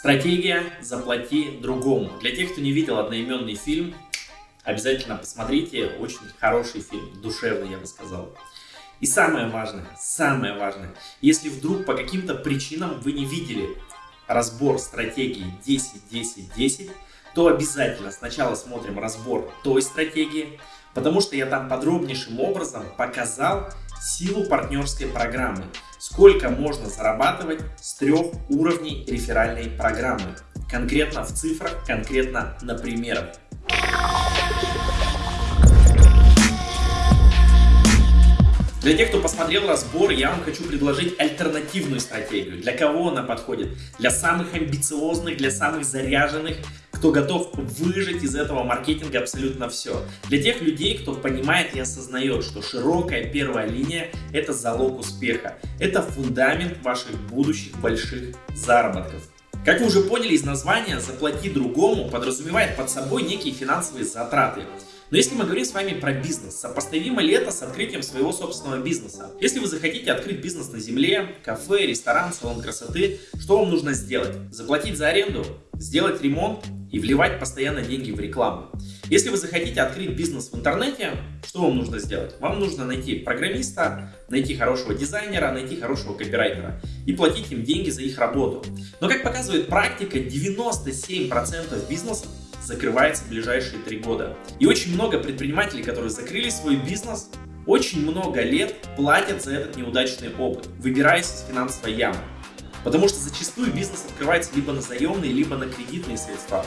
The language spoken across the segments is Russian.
Стратегия «Заплати другому». Для тех, кто не видел одноименный фильм, обязательно посмотрите. Очень хороший фильм, душевный, я бы сказал. И самое важное, самое важное, если вдруг по каким-то причинам вы не видели разбор стратегии 10-10-10, то обязательно сначала смотрим разбор той стратегии, потому что я там подробнейшим образом показал силу партнерской программы, сколько можно зарабатывать с трех уровней реферальной программы, конкретно в цифрах, конкретно на примерах. Для тех, кто посмотрел разбор, я вам хочу предложить альтернативную стратегию. Для кого она подходит? Для самых амбициозных, для самых заряженных, кто готов выжить из этого маркетинга абсолютно все. Для тех людей, кто понимает и осознает, что широкая первая линия – это залог успеха. Это фундамент ваших будущих больших заработков. Как вы уже поняли из названия, «Заплати другому» подразумевает под собой некие финансовые затраты. Но если мы говорим с вами про бизнес, сопоставимо ли это с открытием своего собственного бизнеса? Если вы захотите открыть бизнес на земле, кафе, ресторан, салон красоты, что вам нужно сделать? Заплатить за аренду? Сделать ремонт? И вливать постоянно деньги в рекламу. Если вы захотите открыть бизнес в интернете, что вам нужно сделать? Вам нужно найти программиста, найти хорошего дизайнера, найти хорошего копирайтера и платить им деньги за их работу. Но как показывает практика, 97% бизнесов закрывается в ближайшие три года. И очень много предпринимателей, которые закрыли свой бизнес, очень много лет платят за этот неудачный опыт, выбираясь из финансовой ямы. Потому что зачастую бизнес открывается либо на заемные, либо на кредитные средства.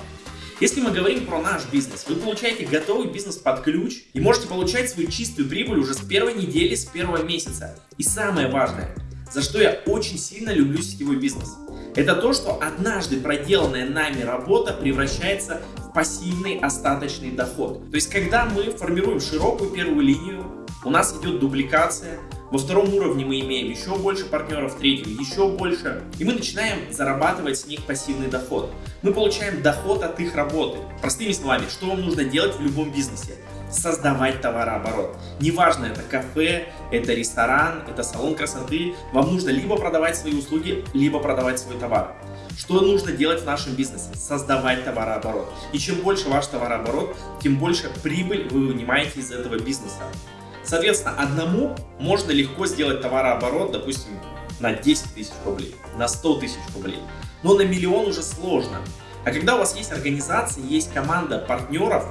Если мы говорим про наш бизнес, вы получаете готовый бизнес под ключ и можете получать свою чистую прибыль уже с первой недели, с первого месяца. И самое важное, за что я очень сильно люблю сетевой бизнес. Это то, что однажды проделанная нами работа превращается в пассивный остаточный доход. То есть, когда мы формируем широкую первую линию, у нас идет дубликация, во втором уровне мы имеем еще больше партнеров, в третьем еще больше. И мы начинаем зарабатывать с них пассивный доход. Мы получаем доход от их работы. Простыми словами, что вам нужно делать в любом бизнесе? создавать товарооборот. Неважно, это кафе, это ресторан, это салон красоты, вам нужно либо продавать свои услуги, либо продавать свой товар. Что нужно делать в нашем бизнесе? Создавать товарооборот. И чем больше ваш товарооборот, тем больше прибыль вы вынимаете из этого бизнеса. Соответственно, одному можно легко сделать товарооборот, допустим, на 10 тысяч рублей, на 100 тысяч рублей. Но на миллион уже сложно. А когда у вас есть организация, есть команда партнеров,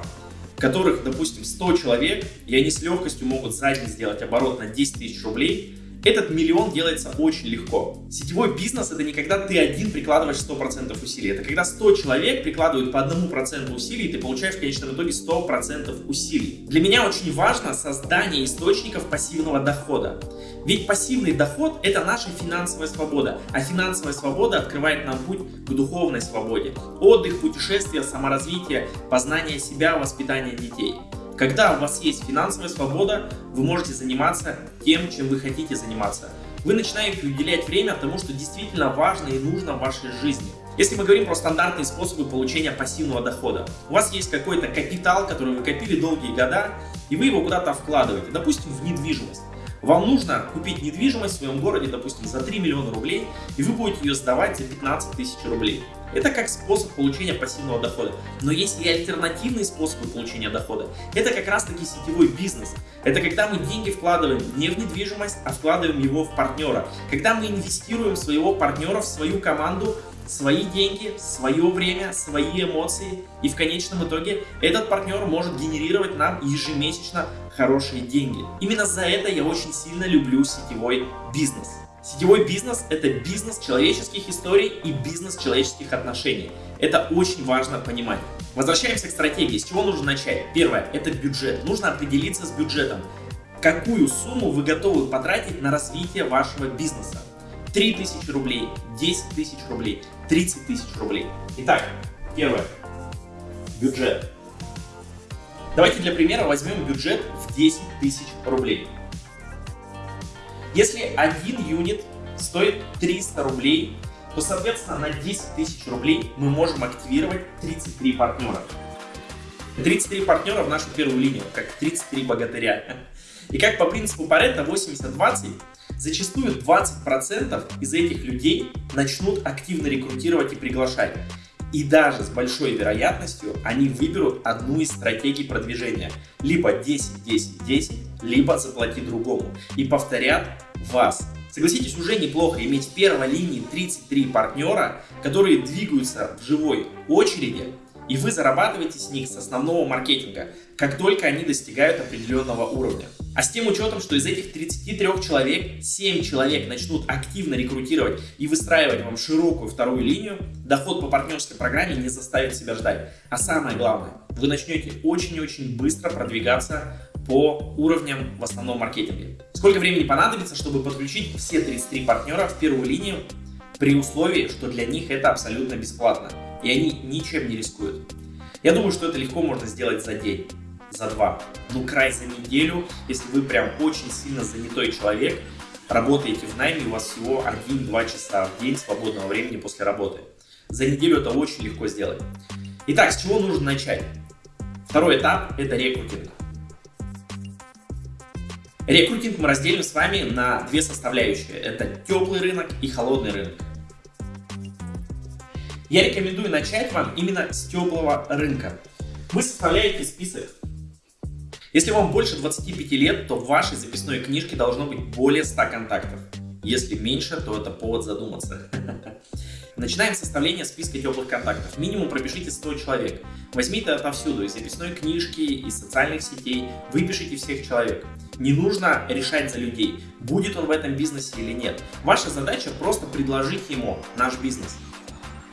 которых, допустим, 100 человек, и они с легкостью могут за день сделать оборот на 10 тысяч рублей, этот миллион делается очень легко. Сетевой бизнес это не когда ты один прикладываешь 100% усилий, это когда 100 человек прикладывают по 1% усилий, и ты получаешь в конечном итоге 100% усилий. Для меня очень важно создание источников пассивного дохода. Ведь пассивный доход это наша финансовая свобода, а финансовая свобода открывает нам путь к духовной свободе. Отдых, путешествия, саморазвитие, познание себя, воспитание детей. Когда у вас есть финансовая свобода, вы можете заниматься тем, чем вы хотите заниматься. Вы начинаете уделять время тому, что действительно важно и нужно в вашей жизни. Если мы говорим про стандартные способы получения пассивного дохода, у вас есть какой-то капитал, который вы копили долгие года, и вы его куда-то вкладываете, допустим, в недвижимость. Вам нужно купить недвижимость в своем городе, допустим, за 3 миллиона рублей, и вы будете ее сдавать за 15 тысяч рублей. Это как способ получения пассивного дохода. Но есть и альтернативные способы получения дохода. Это как раз таки сетевой бизнес. Это когда мы деньги вкладываем не в недвижимость, а вкладываем его в партнера. Когда мы инвестируем своего партнера в свою команду, свои деньги, свое время, свои эмоции. И в конечном итоге этот партнер может генерировать нам ежемесячно хорошие деньги. Именно за это я очень сильно люблю сетевой бизнес. Сетевой бизнес – это бизнес человеческих историй и бизнес человеческих отношений. Это очень важно понимать. Возвращаемся к стратегии. С чего нужно начать? Первое – это бюджет. Нужно определиться с бюджетом. Какую сумму вы готовы потратить на развитие вашего бизнеса? 3000 рублей, 10 тысяч рублей, 30 тысяч рублей. Итак, первое. Бюджет. Давайте для примера возьмем бюджет в 10 тысяч рублей. Если один юнит стоит 300 рублей, то, соответственно, на 10 тысяч рублей мы можем активировать 33 партнера. 33 партнера в нашу первую линию, как 33 богатыря. И как по принципу Паретта 80-20, зачастую 20% из этих людей начнут активно рекрутировать и приглашать. И даже с большой вероятностью они выберут одну из стратегий продвижения. Либо 10-10-10, либо заплати другому. И повторят вас. Согласитесь, уже неплохо иметь в первой линии 33 партнера, которые двигаются в живой очереди, и вы зарабатываете с них с основного маркетинга, как только они достигают определенного уровня. А с тем учетом, что из этих 33 человек 7 человек начнут активно рекрутировать и выстраивать вам широкую вторую линию, доход по партнерской программе не заставит себя ждать. А самое главное, вы начнете очень-очень быстро продвигаться по уровням в основном маркетинге. Сколько времени понадобится, чтобы подключить все 33 партнера в первую линию при условии, что для них это абсолютно бесплатно и они ничем не рискуют. Я думаю, что это легко можно сделать за день за два. Ну, край за неделю, если вы прям очень сильно занятой человек, работаете в найме, у вас всего 1-2 часа в день свободного времени после работы. За неделю это очень легко сделать. Итак, с чего нужно начать? Второй этап – это рекрутинг. Рекрутинг мы разделим с вами на две составляющие. Это теплый рынок и холодный рынок. Я рекомендую начать вам именно с теплого рынка. Вы составляете список если вам больше 25 лет, то в вашей записной книжке должно быть более 100 контактов. Если меньше, то это повод задуматься. Начинаем составление списка теплых контактов. Минимум пропишите 100 человек. Возьмите отовсюду, из записной книжки, из социальных сетей. Выпишите всех человек. Не нужно решать за людей, будет он в этом бизнесе или нет. Ваша задача просто предложить ему наш бизнес.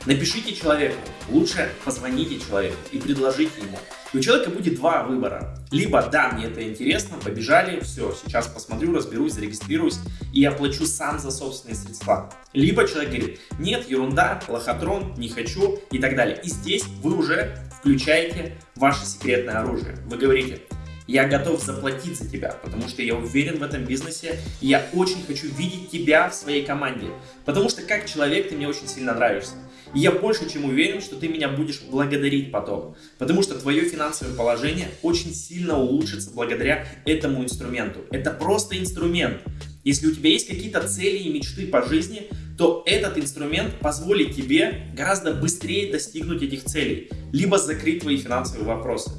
Напишите человеку, лучше позвоните человеку и предложите ему. И у человека будет два выбора. Либо да, мне это интересно, побежали, все, сейчас посмотрю, разберусь, зарегистрируюсь и оплачу сам за собственные средства. Либо человек говорит, нет, ерунда, лохотрон, не хочу и так далее. И здесь вы уже включаете ваше секретное оружие. Вы говорите, я готов заплатить за тебя, потому что я уверен в этом бизнесе, и я очень хочу видеть тебя в своей команде, потому что как человек ты мне очень сильно нравишься. И я больше чем уверен, что ты меня будешь благодарить потом, потому что твое финансовое положение очень сильно улучшится благодаря этому инструменту. Это просто инструмент. Если у тебя есть какие-то цели и мечты по жизни, то этот инструмент позволит тебе гораздо быстрее достигнуть этих целей, либо закрыть твои финансовые вопросы.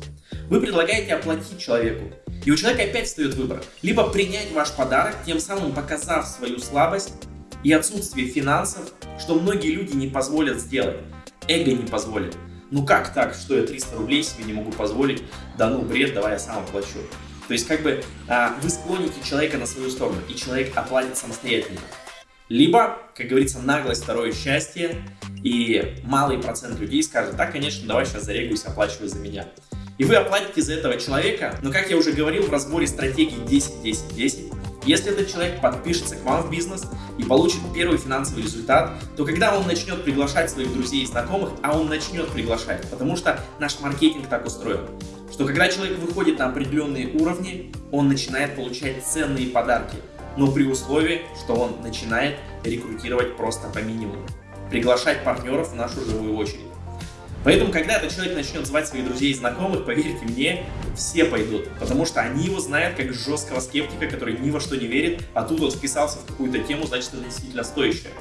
Вы предлагаете оплатить человеку, и у человека опять встает выбор. Либо принять ваш подарок, тем самым показав свою слабость и отсутствие финансов, что многие люди не позволят сделать. Эго не позволит. Ну как так, что я 300 рублей себе не могу позволить? Да ну бред, давай я сам оплачу. То есть как бы а, вы склоните человека на свою сторону, и человек оплатит самостоятельно. Либо, как говорится, наглость второе счастье, и малый процент людей скажет, да, конечно, давай сейчас зарегаюсь, оплачивай за меня и вы оплатите за этого человека, но как я уже говорил в разборе стратегии 10-10-10, если этот человек подпишется к вам в бизнес и получит первый финансовый результат, то когда он начнет приглашать своих друзей и знакомых, а он начнет приглашать, потому что наш маркетинг так устроен, что когда человек выходит на определенные уровни, он начинает получать ценные подарки, но при условии, что он начинает рекрутировать просто по минимуму, приглашать партнеров в нашу живую очередь. Поэтому, когда этот человек начнет звать своих друзей и знакомых, поверьте мне, все пойдут. Потому что они его знают как жесткого скептика, который ни во что не верит, а тут он вписался в какую-то тему, значит, это действительно стоящее.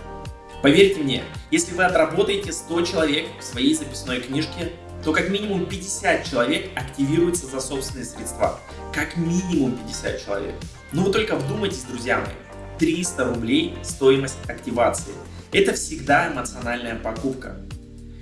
Поверьте мне, если вы отработаете 100 человек в своей записной книжке, то как минимум 50 человек активируются за собственные средства. Как минимум 50 человек. Ну вы только вдумайтесь, друзья мои. 300 рублей стоимость активации. Это всегда эмоциональная покупка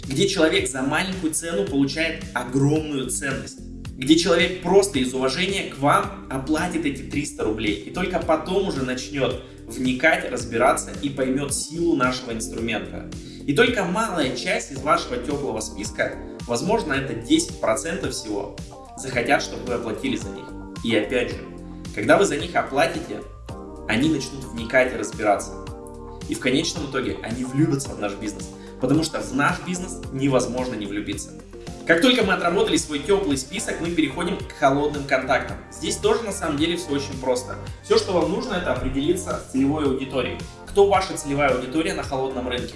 где человек за маленькую цену получает огромную ценность, где человек просто из уважения к вам оплатит эти 300 рублей и только потом уже начнет вникать, разбираться и поймет силу нашего инструмента. И только малая часть из вашего теплого списка, возможно это 10% всего, захотят, чтобы вы оплатили за них. И опять же, когда вы за них оплатите, они начнут вникать и разбираться. И в конечном итоге они влюбятся в наш бизнес потому что в наш бизнес невозможно не влюбиться. Как только мы отработали свой теплый список, мы переходим к холодным контактам. Здесь тоже на самом деле все очень просто. Все, что вам нужно, это определиться с целевой аудиторией. Кто ваша целевая аудитория на холодном рынке?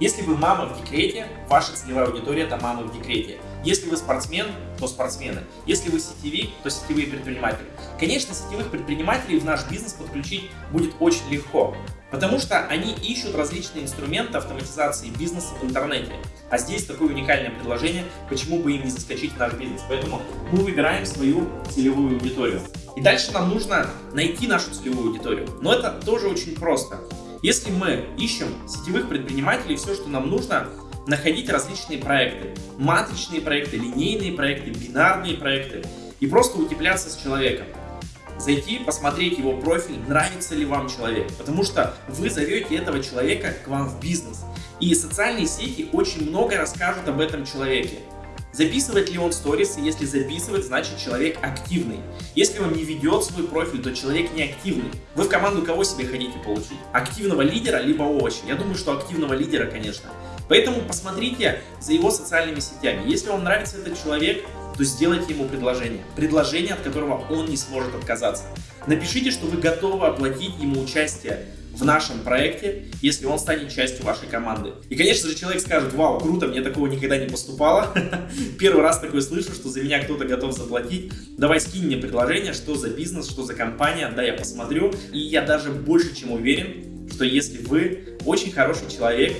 Если вы мама в декрете, ваша целевая аудитория это мамы в декрете. Если вы спортсмен, то спортсмены. Если вы сетевик, то сетевые предприниматели. Конечно, сетевых предпринимателей в наш бизнес подключить будет очень легко, потому что они ищут различные инструменты автоматизации бизнеса в интернете. А здесь такое уникальное предложение, почему бы им не заскочить в наш бизнес. Поэтому мы выбираем свою целевую аудиторию. И дальше нам нужно найти нашу целевую аудиторию. Но это тоже очень просто. Если мы ищем сетевых предпринимателей, все, что нам нужно, находить различные проекты. Матричные проекты, линейные проекты, бинарные проекты. И просто утепляться с человеком. Зайти, посмотреть его профиль, нравится ли вам человек. Потому что вы зовете этого человека к вам в бизнес. И социальные сети очень много расскажут об этом человеке. Записывает ли он сторисы? Если записывает, значит человек активный. Если он не ведет свой профиль, то человек не активный. Вы в команду кого себе хотите получить? Активного лидера, либо овощи? Я думаю, что активного лидера, конечно. Поэтому посмотрите за его социальными сетями. Если вам нравится этот человек, то сделайте ему предложение. Предложение, от которого он не сможет отказаться. Напишите, что вы готовы оплатить ему участие в нашем проекте, если он станет частью вашей команды. И, конечно же, человек скажет, вау, круто, мне такого никогда не поступало. Первый раз такое слышу, что за меня кто-то готов заплатить. Давай скинь мне предложение, что за бизнес, что за компания, да, я посмотрю. И я даже больше чем уверен, что если вы очень хороший человек,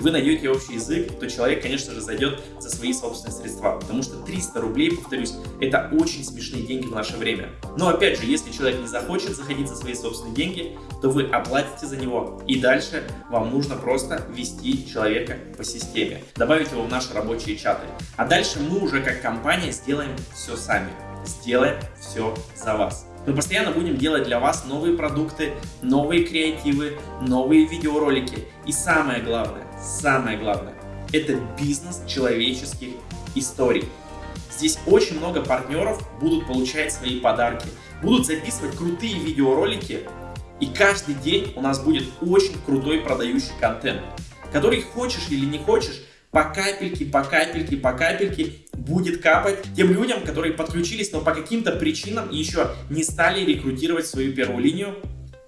вы найдете общий язык, то человек, конечно же, зайдет за свои собственные средства. Потому что 300 рублей, повторюсь, это очень смешные деньги в наше время. Но опять же, если человек не захочет заходить за свои собственные деньги, то вы оплатите за него. И дальше вам нужно просто ввести человека по системе, добавить его в наши рабочие чаты. А дальше мы уже как компания сделаем все сами. Сделаем все за вас. Мы постоянно будем делать для вас новые продукты, новые креативы, новые видеоролики. И самое главное, самое главное, это бизнес человеческих историй. Здесь очень много партнеров будут получать свои подарки, будут записывать крутые видеоролики, и каждый день у нас будет очень крутой продающий контент, который хочешь или не хочешь, по капельке, по капельке, по капельке будет капать тем людям, которые подключились, но по каким-то причинам еще не стали рекрутировать свою первую линию,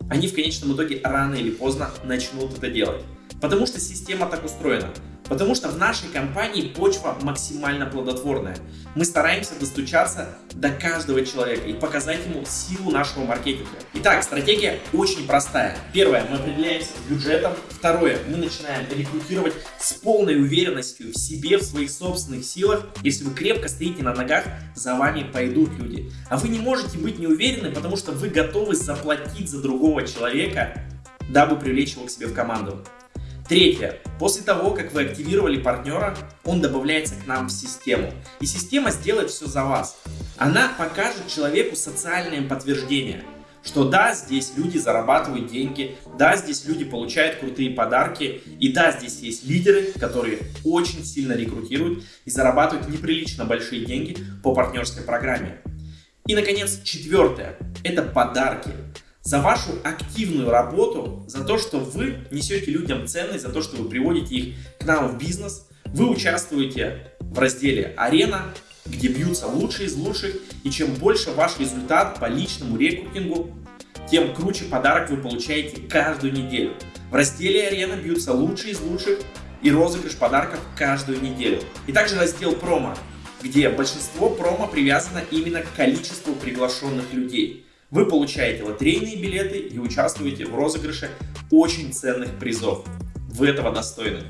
они в конечном итоге рано или поздно начнут это делать. Потому что система так устроена. Потому что в нашей компании почва максимально плодотворная. Мы стараемся достучаться до каждого человека и показать ему силу нашего маркетинга. Итак, стратегия очень простая. Первое, мы определяемся с бюджетом. Второе, мы начинаем рекрутировать с полной уверенностью в себе, в своих собственных силах. Если вы крепко стоите на ногах, за вами пойдут люди. А вы не можете быть неуверены, потому что вы готовы заплатить за другого человека, дабы привлечь его к себе в команду. Третье. После того, как вы активировали партнера, он добавляется к нам в систему. И система сделает все за вас. Она покажет человеку социальное подтверждение, что да, здесь люди зарабатывают деньги, да, здесь люди получают крутые подарки, и да, здесь есть лидеры, которые очень сильно рекрутируют и зарабатывают неприлично большие деньги по партнерской программе. И, наконец, четвертое – это подарки за вашу активную работу, за то, что вы несете людям ценность, за то, что вы приводите их к нам в бизнес. Вы участвуете в разделе «Арена», где бьются лучшие из лучших, и чем больше ваш результат по личному рекрутингу, тем круче подарок вы получаете каждую неделю. В разделе «Арена» бьются лучшие из лучших и розыгрыш подарков каждую неделю. И также раздел «Промо», где большинство промо привязано именно к количеству приглашенных людей. Вы получаете лотерейные билеты и участвуете в розыгрыше очень ценных призов. Вы этого достойны.